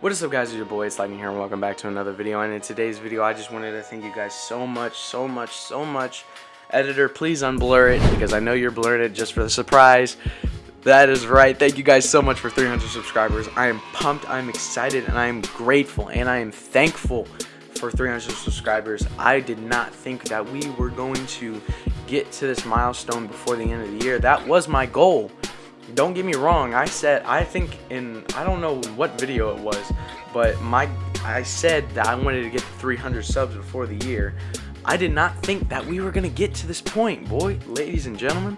What is up guys, it's your boy, it's Lightning here and welcome back to another video and in today's video I just wanted to thank you guys so much, so much, so much. Editor, please unblur it because I know you're blurring it just for the surprise. That is right, thank you guys so much for 300 subscribers. I am pumped, I am excited, and I am grateful and I am thankful for 300 subscribers. I did not think that we were going to get to this milestone before the end of the year. That was my goal don't get me wrong i said i think in i don't know what video it was but my i said that i wanted to get 300 subs before the year. I did not think that we were gonna get to this point boy ladies and gentlemen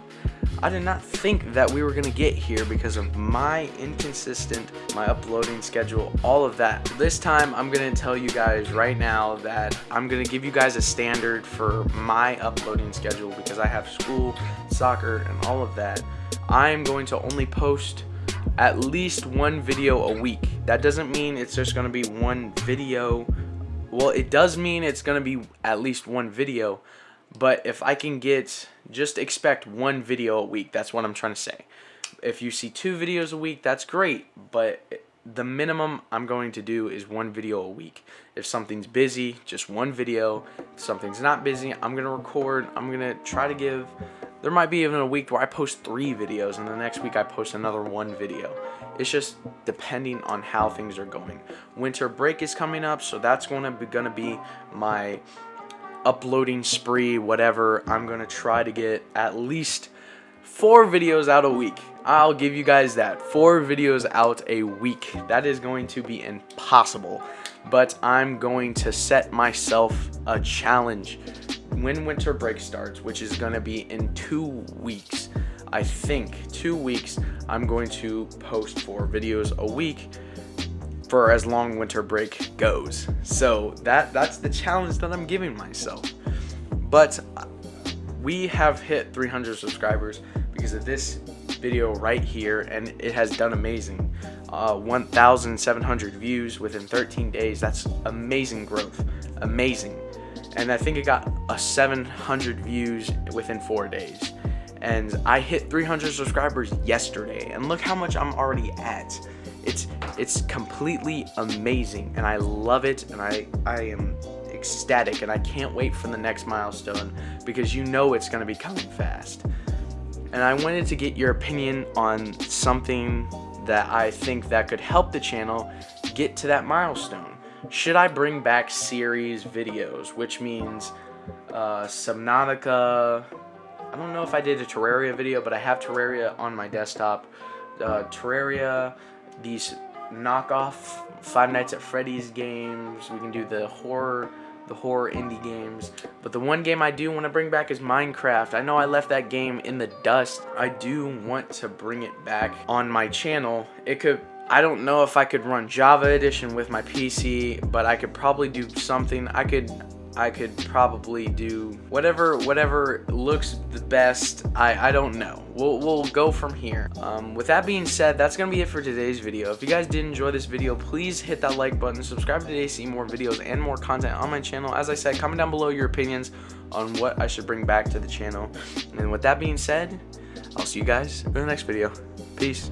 i did not think that we were gonna get here because of my inconsistent my uploading schedule all of that this time i'm gonna tell you guys right now that i'm gonna give you guys a standard for my uploading schedule because i have school soccer and all of that I'm going to only post at least one video a week. That doesn't mean it's just going to be one video. Well, it does mean it's going to be at least one video. But if I can get, just expect one video a week. That's what I'm trying to say. If you see two videos a week, that's great. But the minimum I'm going to do is one video a week. If something's busy, just one video. If something's not busy, I'm going to record. I'm going to try to give there might be even a week where I post three videos and the next week I post another one video. It's just depending on how things are going. Winter break is coming up, so that's going to be, going to be my uploading spree, whatever. I'm going to try to get at least four videos out a week. I'll give you guys that. Four videos out a week. That is going to be impossible. But I'm going to set myself a challenge when winter break starts, which is going to be in two weeks, I think two weeks, I'm going to post four videos a week for as long winter break goes. So that that's the challenge that I'm giving myself. But we have hit 300 subscribers because of this video right here and it has done amazing. Uh, 1,700 views within 13 days. That's amazing growth. Amazing and I think it got a 700 views within four days. And I hit 300 subscribers yesterday, and look how much I'm already at. It's it's completely amazing, and I love it, and I I am ecstatic, and I can't wait for the next milestone because you know it's gonna be coming fast. And I wanted to get your opinion on something that I think that could help the channel get to that milestone should I bring back series videos, which means uh, Subnautica, I don't know if I did a Terraria video, but I have Terraria on my desktop. Uh, Terraria, these knockoff Five Nights at Freddy's games, we can do the horror the horror indie games. But the one game I do want to bring back is Minecraft. I know I left that game in the dust. I do want to bring it back on my channel. It could I don't know if I could run Java Edition with my PC, but I could probably do something. I could I could probably do whatever whatever looks the best. I, I don't know. We'll, we'll go from here. Um, with that being said, that's going to be it for today's video. If you guys did enjoy this video, please hit that like button. Subscribe today to see more videos and more content on my channel. As I said, comment down below your opinions on what I should bring back to the channel. And with that being said, I'll see you guys in the next video. Peace.